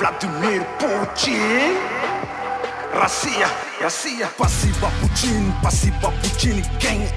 Владимир Путин Россия, Россия Спасибо, Путин, спасибо, Путин Гэнг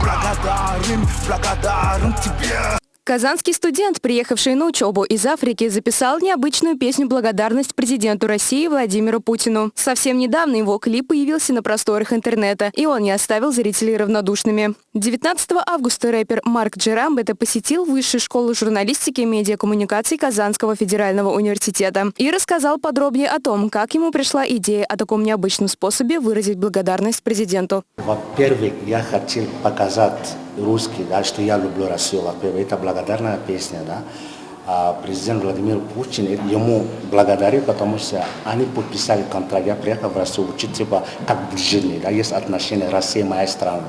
Благодарим, благодарим тебе Казанский студент, приехавший на учебу из Африки, записал необычную песню «Благодарность президенту России Владимиру Путину». Совсем недавно его клип появился на просторах интернета, и он не оставил зрителей равнодушными. 19 августа рэпер Марк Джерамбета посетил Высшую школу журналистики и медиакоммуникаций Казанского федерального университета и рассказал подробнее о том, как ему пришла идея о таком необычном способе выразить благодарность президенту. Во-первых, я хотел показать русский, да, что я люблю во-первых, это благодарная песня, да. А президент Владимир Путин ему благодарит, потому что они подписали контракт, я приехал в Россию учить, типа, как быть да, есть отношения Россия моя страна.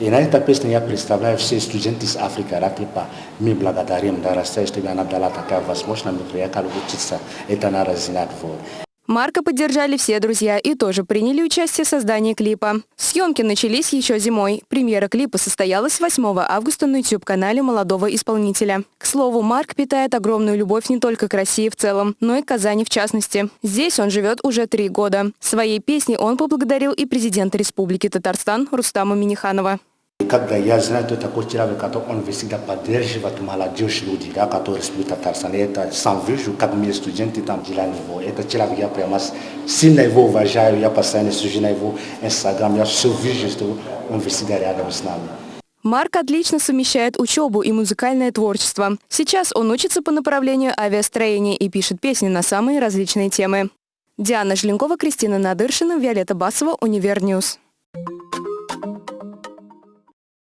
И на этой песне я представляю все студенты из Африки, да, типа, мы благодарим, да, Россия, что она дала такая возможность, мы приехали учиться, это надо знать, вот. Марка поддержали все друзья и тоже приняли участие в создании клипа. Съемки начались еще зимой. Премьера клипа состоялась 8 августа на YouTube-канале молодого исполнителя. К слову, Марк питает огромную любовь не только к России в целом, но и к Казани в частности. Здесь он живет уже три года. Своей песней он поблагодарил и президента Республики Татарстан Рустама Миниханова. Когда я знаю, кто такой человек, который он всегда поддерживает молодежь люди, да, которые республика Татарстан, это сам вижу, как мы студенты там делали его. Это человек, я прямо сильно его уважаю, я постоянно сижу на его инстаграм, я все вижу, что он всегда рядом с нами. Марк отлично совмещает учебу и музыкальное творчество. Сейчас он учится по направлению авиастроения и пишет песни на самые различные темы. Диана Желенкова, Кристина Надыршина, Виолетта Басова, Univer News.